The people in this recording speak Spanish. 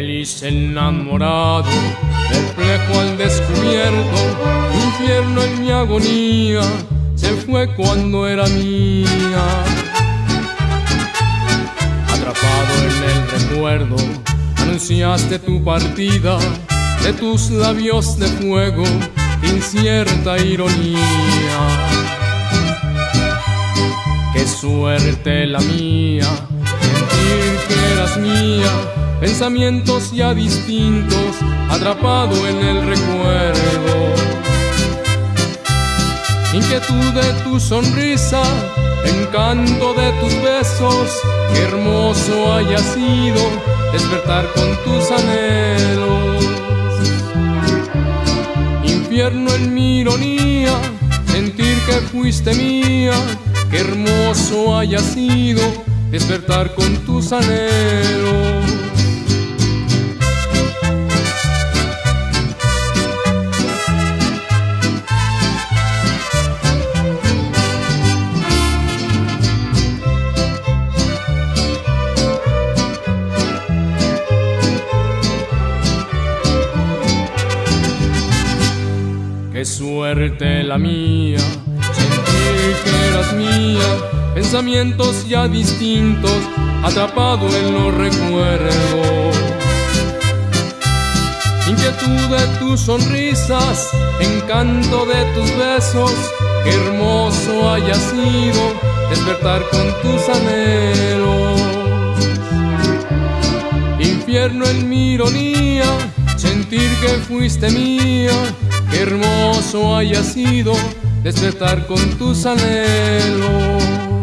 Desenamorado, perplejo al descubierto, infierno en mi agonía, se fue cuando era mía. Atrapado en el recuerdo, anunciaste tu partida, de tus labios de fuego, incierta ironía. Qué suerte la mía, sentir que eras mía pensamientos ya distintos, atrapado en el recuerdo. Inquietud de tu sonrisa, encanto de tus besos, qué hermoso haya sido despertar con tus anhelos. Infierno en mi ironía, sentir que fuiste mía, qué hermoso haya sido despertar con tus anhelos. Qué suerte la mía, sentir que eras mía, pensamientos ya distintos, atrapado en los recuerdos. Inquietud de tus sonrisas, encanto de tus besos, qué hermoso haya sido despertar con tus anhelos. Infierno en mi ironía, sentir que fuiste mía, Qué hermoso haya sido despertar con tus anhelos.